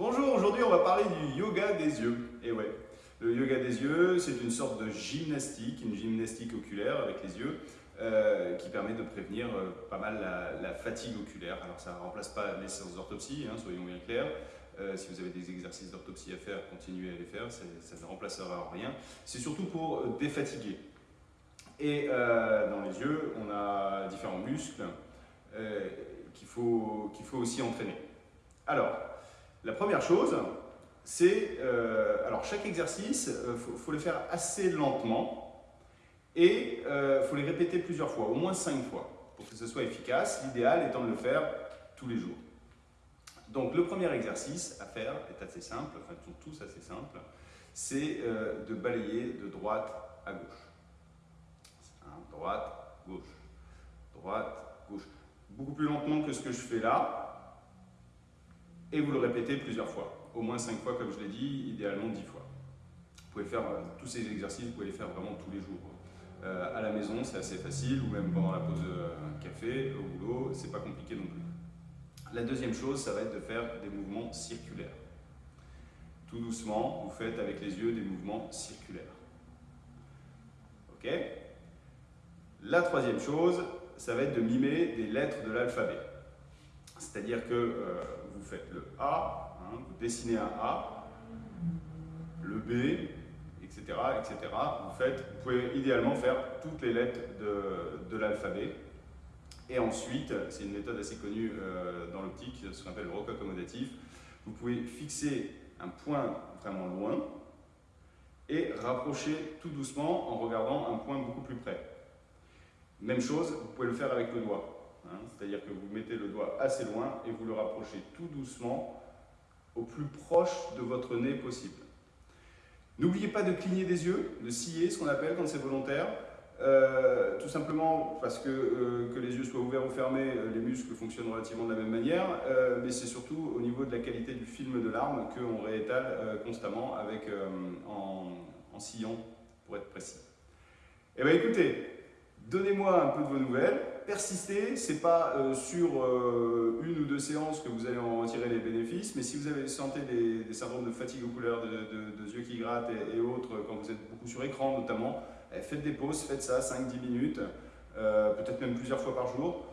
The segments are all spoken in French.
Bonjour, aujourd'hui on va parler du yoga des yeux. Et ouais, le yoga des yeux, c'est une sorte de gymnastique, une gymnastique oculaire avec les yeux, euh, qui permet de prévenir euh, pas mal la, fatigue oculaire. Alors ça ne remplace pas les séances d'orthopsie, hein, soyons bien clairs. Euh, si vous avez des exercices d'orthopsie à faire, continuez à les faire, ça, ne remplacera rien. C'est surtout pour défatiguer. Et dans les yeux, on a différents muscles qu'il faut, qu'il faut aussi entraîner. Alors, la première chose, c'est, euh, alors chaque exercice, il euh, faut, le faire assez lentement et il euh, faut les répéter plusieurs fois, au moins cinq fois, pour que ce soit efficace. L'idéal étant de le faire tous les jours. Donc le premier exercice à faire est assez simple, enfin ils sont tous assez simples, c'est de balayer de droite à gauche. droite, gauche, droite, gauche. Beaucoup plus lentement que ce que je fais là, et vous le répétez plusieurs fois, au moins 5 fois comme je l'ai dit, idéalement 10 fois. Vous pouvez faire euh, tous ces exercices, vous pouvez les faire vraiment tous les jours. Euh, à la maison, c'est assez facile, ou même pendant la pause de euh, café, au boulot, c'est pas compliqué non plus. La deuxième chose, ça va être de faire des mouvements circulaires. Tout doucement, vous faites avec les yeux des mouvements circulaires. Ok? La troisième chose, ça va être de mimer des lettres de l'alphabet. C'est-à-dire que euh, vous faites le A, hein, vous dessinez un A, le B, etc., etc. Vous, pouvez idéalement faire toutes les lettres de, l'alphabet. Et ensuite, c'est une méthode assez connue euh, dans l'optique, ce qu'on appelle le roc accommodatif. Vous pouvez fixer un point vraiment loin et rapprocher tout doucement en regardant un point beaucoup plus près. Même chose, vous pouvez le faire avec le doigt. Hein, c'est-à-dire que vous mettez le doigt assez loin et vous le rapprochez tout doucement au plus proche de votre nez possible. N'oubliez pas de cligner des yeux, de scier, ce qu'on appelle quand c'est volontaire. Euh, tout simplement parce que, euh, que les yeux soient ouverts ou fermés, euh, les muscles fonctionnent relativement de la même manière, mais c'est surtout au niveau de la qualité du film de l'arme qu'on réétale constamment avec, en, en pour être précis. Eh bien écoutez, donnez-moi un peu de vos nouvelles, persistez, ce n'est pas euh, sur euh, une ou deux séances que vous allez en tirer les bénéfices, mais si vous avez senti des, syndromes de fatigue oculaire, de, de, yeux qui grattent et, autres, quand vous êtes beaucoup sur écran notamment, eh, faites des pauses, faites ça 5-10 minutes, euh, peut-être même plusieurs fois par jour,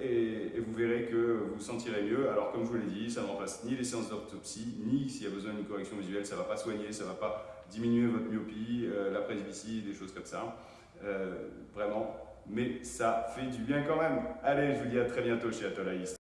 et, vous verrez que vous vous sentirez mieux. Alors comme je vous l'ai dit, ça ne remplace ni les séances d'autopsie, ni s'il y a besoin d'une correction visuelle, ça ne va pas soigner, ça ne va pas diminuer votre myopie, la presbytie, des choses comme ça. vraiment, mais ça fait du bien quand même. Allez, je vous dis à très bientôt chez Atolaïs.